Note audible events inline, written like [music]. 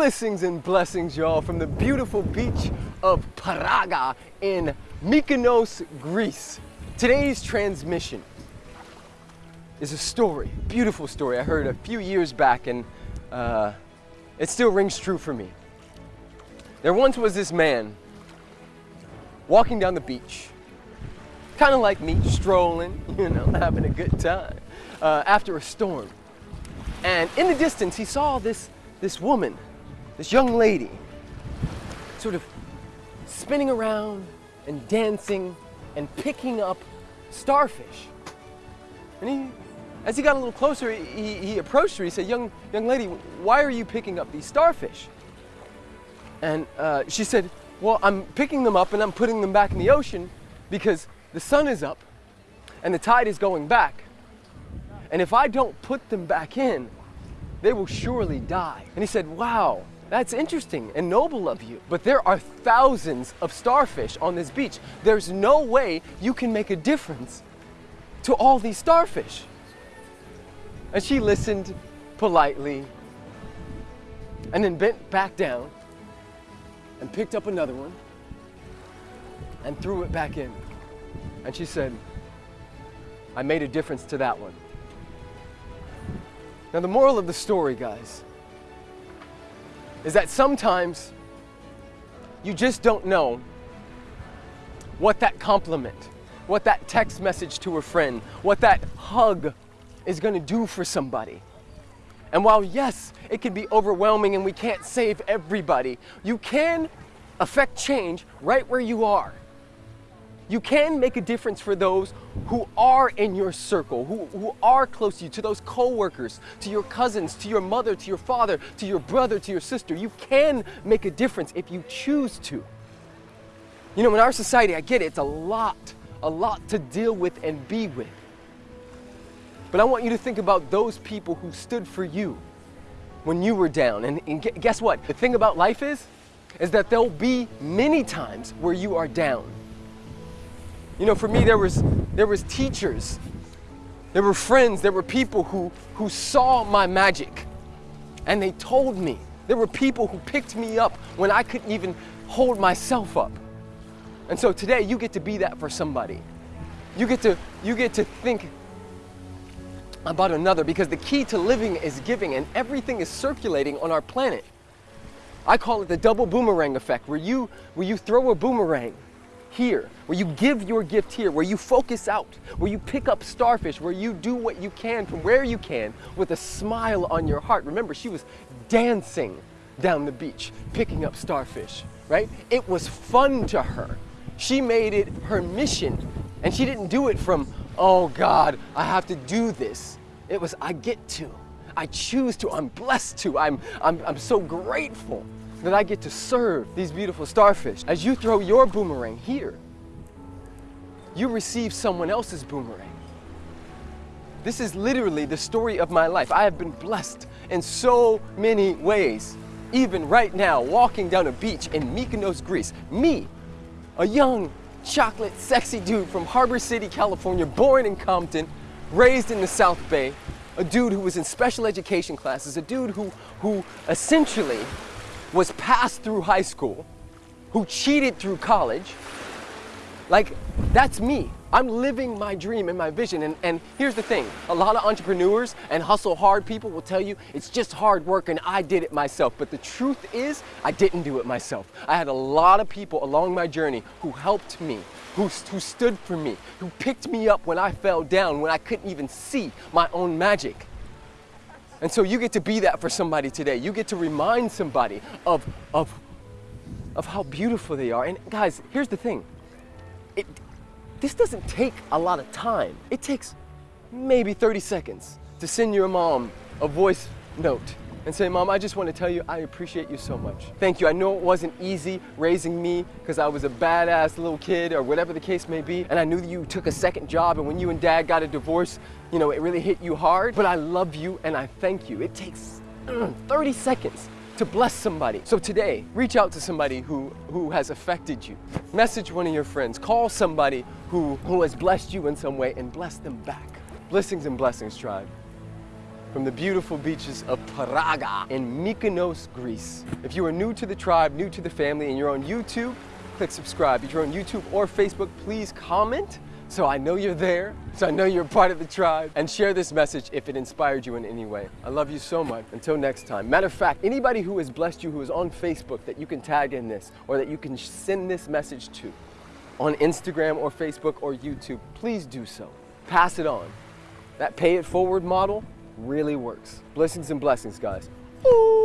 Blessings and blessings, y'all, from the beautiful beach of Paraga in Mykonos, Greece. Today's transmission is a story, beautiful story I heard a few years back, and uh, it still rings true for me. There once was this man walking down the beach, kind of like me, strolling, [laughs] you know, having a good time uh, after a storm. And in the distance, he saw this, this woman, this young lady, sort of spinning around and dancing and picking up starfish. And he, as he got a little closer, he, he approached her. He said, young, young lady, why are you picking up these starfish? And uh, she said, well, I'm picking them up and I'm putting them back in the ocean because the sun is up and the tide is going back. And if I don't put them back in, they will surely die. And he said, Wow, that's interesting and noble of you. But there are thousands of starfish on this beach. There's no way you can make a difference to all these starfish. And she listened politely and then bent back down and picked up another one and threw it back in. And she said, I made a difference to that one. Now, the moral of the story, guys, is that sometimes you just don't know what that compliment, what that text message to a friend, what that hug is going to do for somebody. And while, yes, it can be overwhelming and we can't save everybody, you can affect change right where you are. You can make a difference for those who are in your circle, who, who are close to you, to those coworkers, to your cousins, to your mother, to your father, to your brother, to your sister. You can make a difference if you choose to. You know, in our society, I get it, it's a lot, a lot to deal with and be with. But I want you to think about those people who stood for you when you were down. And, and guess what? The thing about life is, is that there'll be many times where you are down. You know, for me, there was, there was teachers, there were friends, there were people who, who saw my magic and they told me. There were people who picked me up when I couldn't even hold myself up. And so today you get to be that for somebody. You get to, you get to think about another because the key to living is giving and everything is circulating on our planet. I call it the double boomerang effect where you, where you throw a boomerang here, where you give your gift here, where you focus out, where you pick up starfish, where you do what you can from where you can with a smile on your heart. Remember, she was dancing down the beach, picking up starfish, right? It was fun to her. She made it her mission, and she didn't do it from, oh God, I have to do this. It was, I get to. I choose to. I'm blessed to. I'm, I'm, I'm so grateful that I get to serve these beautiful starfish. As you throw your boomerang here, you receive someone else's boomerang. This is literally the story of my life. I have been blessed in so many ways. Even right now, walking down a beach in Mykonos, Greece, me, a young, chocolate, sexy dude from Harbor City, California, born in Compton, raised in the South Bay, a dude who was in special education classes, a dude who, who essentially was passed through high school, who cheated through college. Like, that's me. I'm living my dream and my vision. And, and here's the thing a lot of entrepreneurs and hustle hard people will tell you it's just hard work and I did it myself. But the truth is, I didn't do it myself. I had a lot of people along my journey who helped me, who, who stood for me, who picked me up when I fell down, when I couldn't even see my own magic. And so you get to be that for somebody today. You get to remind somebody of, of, of how beautiful they are. And guys, here's the thing. It, this doesn't take a lot of time. It takes maybe 30 seconds to send your mom a voice note and say, Mom, I just want to tell you I appreciate you so much. Thank you. I know it wasn't easy raising me because I was a badass little kid or whatever the case may be. And I knew that you took a second job and when you and dad got a divorce, you know, it really hit you hard. But I love you and I thank you. It takes mm, 30 seconds to bless somebody. So today, reach out to somebody who, who has affected you. Message one of your friends. Call somebody who, who has blessed you in some way and bless them back. Blessings and blessings, tribe. From the beautiful beaches of Paraga in Mykonos, Greece. If you are new to the tribe, new to the family, and you're on YouTube, click subscribe. If you're on YouTube or Facebook, please comment so I know you're there, so I know you're part of the tribe, and share this message if it inspired you in any way. I love you so much. Until next time. Matter of fact, anybody who has blessed you who is on Facebook that you can tag in this or that you can send this message to on Instagram or Facebook or YouTube, please do so. Pass it on. That pay it forward model really works. Blessings and blessings, guys. Ooh.